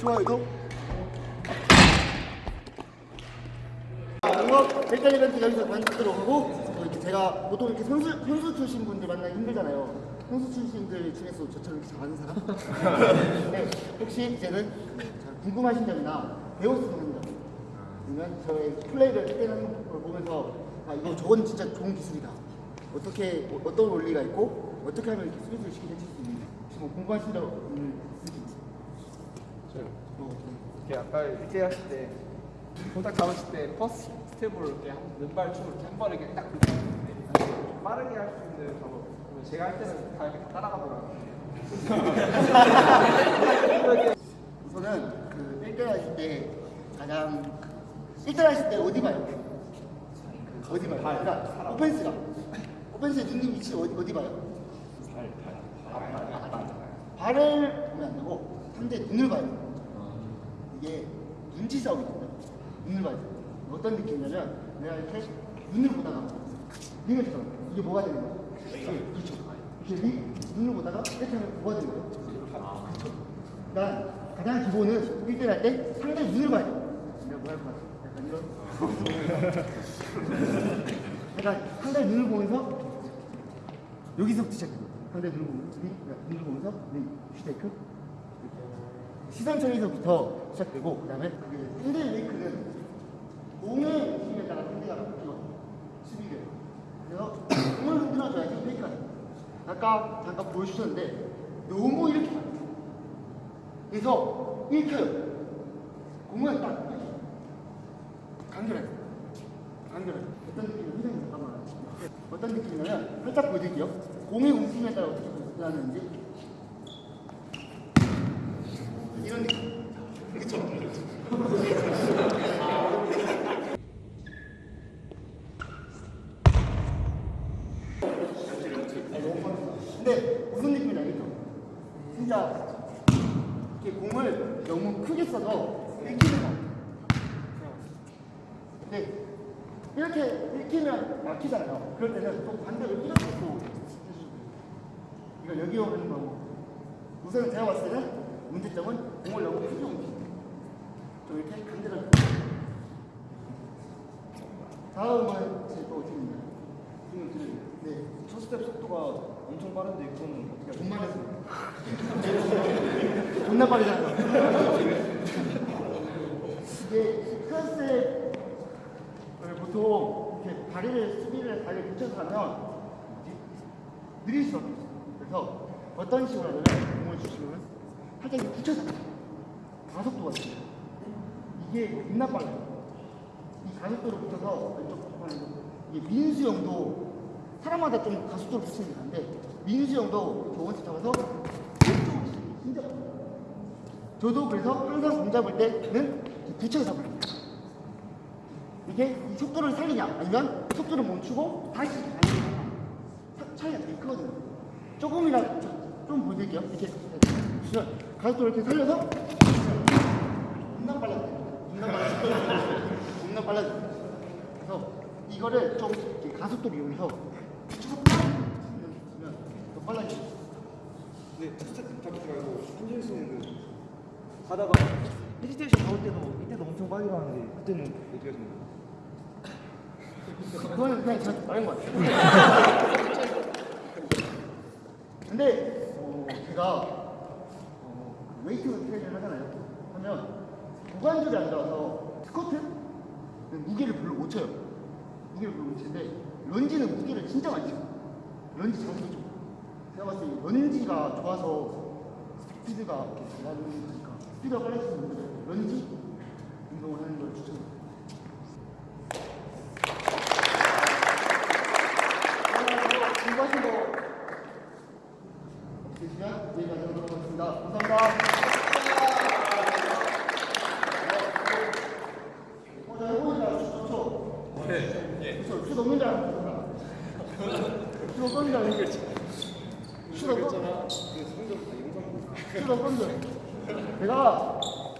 좋아요, 이거. 공업 1대 이벤트 여기서 만들도록 하고 어, 이렇게 제가 보통 이렇게 선수 선수 출신 분들 만나기 힘들잖아요. 선수 출신들 중에서 저처럼 이렇게 잘하는 사람? 네, 혹시 이제는 자, 궁금하신 점이나 있는 점 아니면 저의 플레이를 때는 걸 보면서 아 이거 저건 진짜 좋은 기술이다. 어떻게 어, 어떤 원리가 있고 어떻게 하면 이렇게 수비를 쉽게 해칠 수 있는지 혹시 뭐 궁금하신 점 있으신지? 어, 네. 이렇게 아까 1대1 하실 때 손 딱 잡으실 때 first step으로 이렇게 한 왼발 축을 이렇게 한 번에 이렇게 딱 좀 빠르게 할 수 있는 방법 제가 할 때는 다 이렇게 다 따라가더라고요 우선은 그 1대1 하실 때 가장 1대1 하실 때 어디 봐요? 어디 봐요? 그러니까 오펜스가 오펜스의 중립 위치 어디, 어디 봐요? 발을 보면 안 되고 상대 눈을 봐야 돼요. 이게 눈치 싸움이거든요. 눈을 봐야 돼요. 어떤 느낌이냐면 내가 이렇게 눈을 보다가 링을 쳐요. 이게 뭐가 되는 거야? 그렇죠. 이렇게 링, 눈을 보다가 이렇게 뭐가 되는 거야? 그렇죠. 난 가장 기본은 1대 할때 상대 눈을 봐야 돼. 내가 뭐 할 것 같아? 약간 이런. 약간 상대 눈을 보면서 여기서부터 시작해요. 상대 눈을 보면서 리, 슈테이크. 시선 처리서부터 시작되고 그 상대 메이크는 공의 힘에 따라 상대가 바뀌어 수비를. 그래서 공을 흔들어줘야지 페이크가 돼. 아까 잠깐 보여주셨는데 너무 이렇게. 그래서 읽혀요. 공은 딱 간결해. 간결해. 어떤 느낌이 선생님 잠깐만. 어떤 느낌이냐면 살짝 보여드릴게요. 공의 움직임에 따라 어떻게 변하는지. 이런 느낌. 그쵸? 근데 무슨 느낌인지 알겠죠? 진짜 이렇게 공을 너무 크게 써서 읽히는 거. 근데 이렇게 읽히면 막히잖아요. 그럴 때는 또 반대로 이렇게 또. 이거 여기 오는 거고. 우선 제가 봤을 때는 문제점은 공을 너무 크게 옮기는 좀 이렇게 반대로. 다음은 제또 그, 네. 첫 스텝 속도가 엄청 빠른데 그거는 어떻게 돈 많아서. 존나 빠르잖아. 이게 클래스를 보통 이렇게 다리를 수비를 다리를 붙여서 하면 느릴 수밖에 없어요. 그래서 어떤 식으로 하냐면 공을 주시면 살짝 이렇게 붙여서. 가속도가 있어요. 이게 겁나 빨라요. 이 가속도를 붙여서 왼쪽 하는 거. 이게 민수 형도 사람마다 좀 가속도를 붙이는 게 다른데 민수 형도 원칙 잡아서 왼쪽으로 진짜. 저도 그래서 항상 공 잡을 때는 붙여서 잡아요. 이게 이 속도를 살리냐 아니면 속도를 멈추고 다시 차- 차이가 되게 크거든요. 조금이라도 좀- 좀 보여드릴게요. 이렇게 가속도를 이렇게 살려서 겁나 빨라져요. 겁나 빨라져요. 겁나. 그래서 이거를 좀 이렇게 가속도를 이용해서 더. 네, 첫 스텝 잡지 말고 한준희 씨는 그 가다가 hesitation 나올 때도 이때도 엄청 빨리 가는데 그때는 어떻게 하시나요? 그거는 그냥 제가 말한 것 같아요. 근데 어, 제가 어, 웨이트 트레이닝을 하잖아요. 하면 고관절이 안 좋아서 스쿼트 무게를 별로 못 쳐요. 무게를 별로 못 치는데 런지는 무게를 진짜 많이 쳐요. 런지 자세도 좀. 제가 봤을 때 런지가 좋아서 스피드가 이렇게 거니까 스피드가 빨라지는 분들 런지 운동을 하는 걸 추천해요. 공부하신 거 없으시면 내일 가져오도록 하겠습니다. 감사합니다. 줄. 슛 없는 줄 알았어. 슛. 슛 알았어. 내가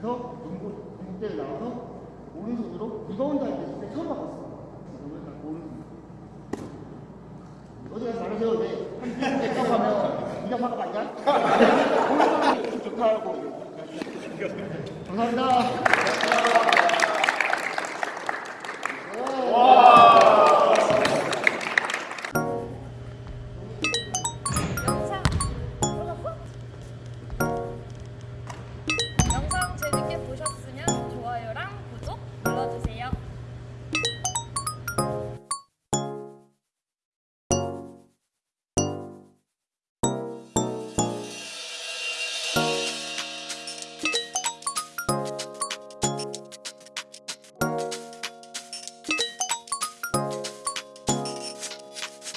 그래서 농구 농구대를 나와서 오른손으로 리바운드 할때 처음 바꿨어. 오른손. 어디 가서 말하세요. 네. 한 됐다고 하면 네가 막아 봤냐? 오른손이 좋다 하고. 감사합니다.